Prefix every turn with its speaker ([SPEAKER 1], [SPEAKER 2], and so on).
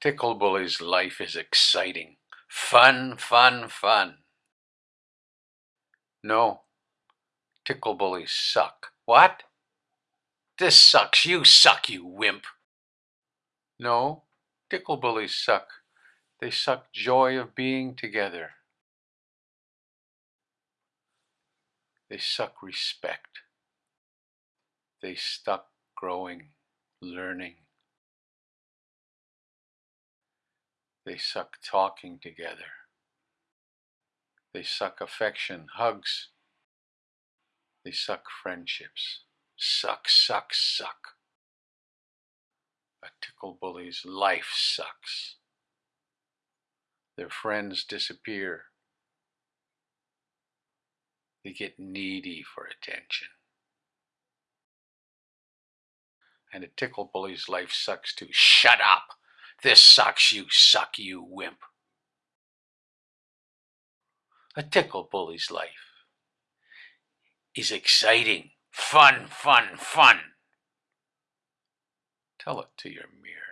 [SPEAKER 1] Tickle Bully's life is exciting. Fun, fun, fun. No, Tickle Bullies suck. What? This sucks. You suck, you wimp. No, Tickle Bullies suck. They suck joy of being together. They suck respect. They suck growing, learning. They suck talking together. They suck affection, hugs. They suck friendships. Suck, suck, suck. A tickle bully's life sucks. Their friends disappear. They get needy for attention. And a tickle bully's life sucks too. Shut up! This sucks, you suck, you wimp. A tickle bully's life is exciting, fun, fun, fun. Tell it to your mirror.